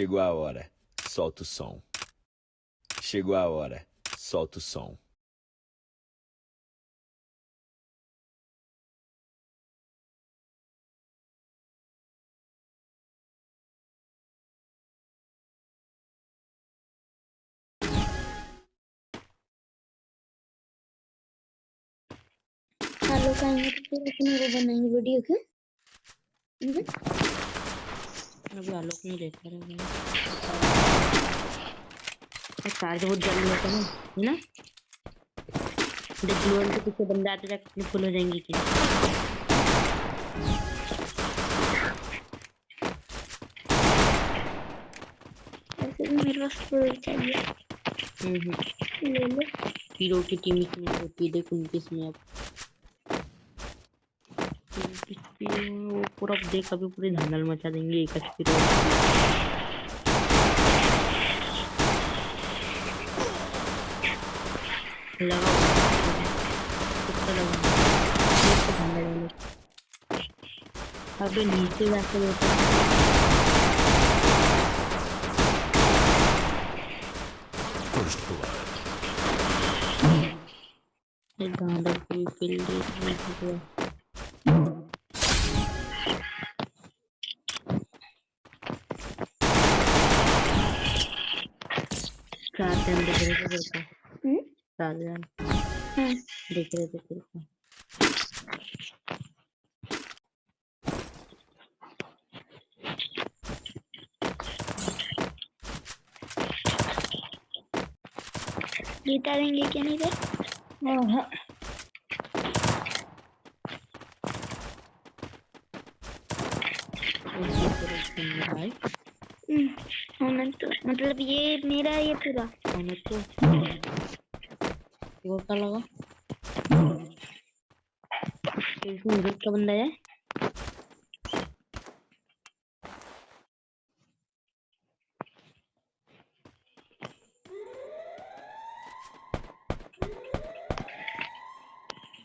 Chegou a hora, solta o som. Chegou a hora, solta o som. Hello, I'm going to video. Okay? अभी आलोक नहीं देख रहा है। Charge बहुत जल्दी होता है ना ना? देख ग्लोअल के पीछे बंदा आते जाके अपनी फुल हो जाएँगी कि ऐसे भी मेरे पास फुल चाहिए। हम्म ले लो। हीरो की टीम इसमें होती है देख उनकी इसमें अब वो पूरा देख, अभी पूरी धंधल मचा देंगे, एक तो अबे नीचे जाके एक गांडा फ़ील्ड चार जन दिख रहे थे को। हम्म, चार जन। हाँ दिख रहे थे को। जीता देंगे क्या नहीं हाँ। भाई हम्म, होना मतलब ये मेरा ये पूरा। होना तो वो क्या लगा? इसमें का बंदा है?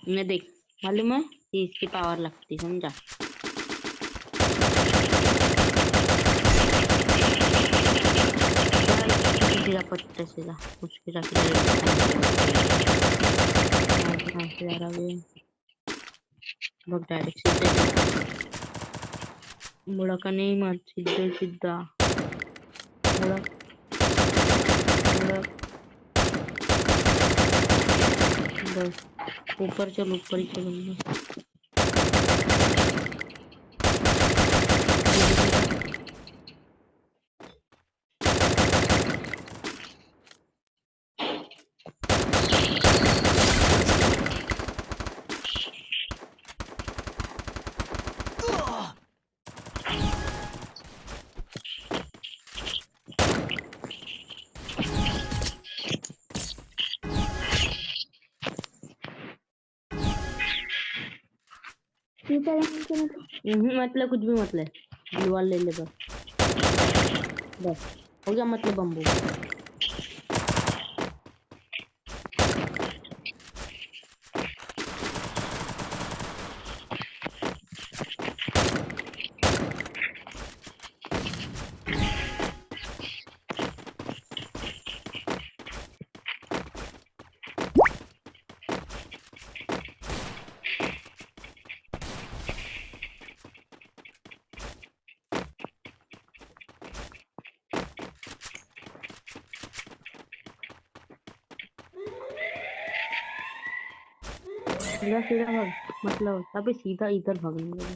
मैं देख मालूम है? इसकी पावर लगती समझा? सीधा पट्टे सीधा उसके है डायरेक्ट सीधे मुड़का नहीं मत सीधे सीधा मुड़क बस ऊपर चल ऊपर ही चलूँगा हम्म, मतलब कुछ भी मतलब दीवार ले ले बस। बस हो गया मतलब बम्बू सीधा सीधा भाग मतलब अबे सीधा इधर भागने लगा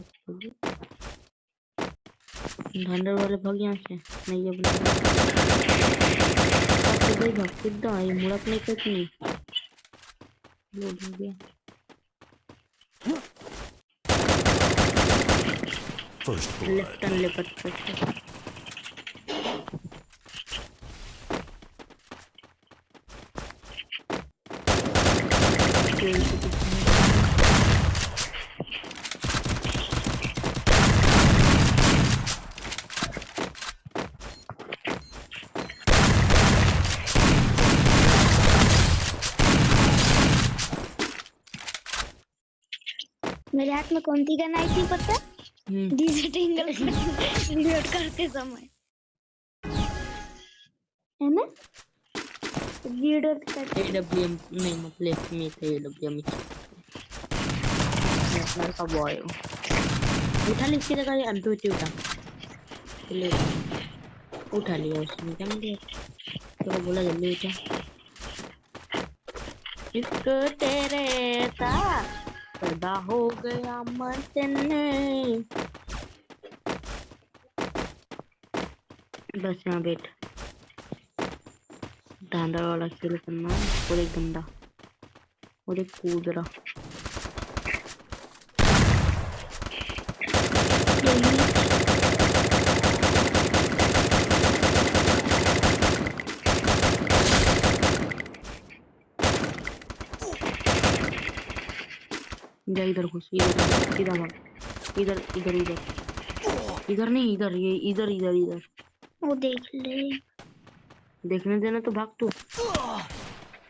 धंडर वाले भाग यहाँ से नहीं अब अब सीधा ही भाग सीधा ये मुड़क नहीं लोड हो गया blood. लेफ़्ट टर्न मेरे हाथ में कौन सी गन आई थी पता डीजे टिंगल रिलोड करते समय है ना लीडर का एडब्ल्यूएम नहीं मतलब में थे एडब्ल्यूएम का बॉय उठा ली इसकी जगह अंटू उठी उठा. ले उठा लिया उसने क्या मुझे तो बोला जल्दी उठा इसको तेरे साथ पैदा हो गया मरने बस यहाँ बैठ। डांडा वाला खेल करना, और एक गंदा, और एक कूद रहा जा इधर घुस इधर इधर भाग। इधर इधर इधर। इधर नहीं इधर ये इधर इधर इधर। वो देख ले। देखने देना तो भाग तू।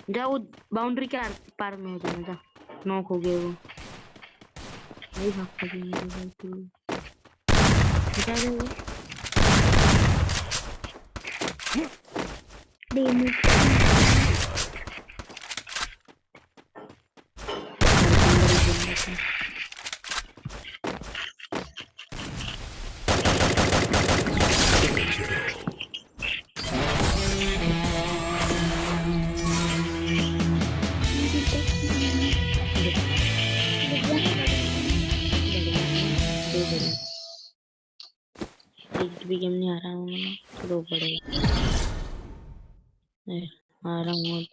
जा वो बाउंड्री के आर- पार में हो जाना जा नॉक हो गए वो। नहीं भाग सकेंगे भाई तू। हटा दे वो। डेमो भी गेम नहीं आ रहा हूँ मैं तो आ रहा हूँ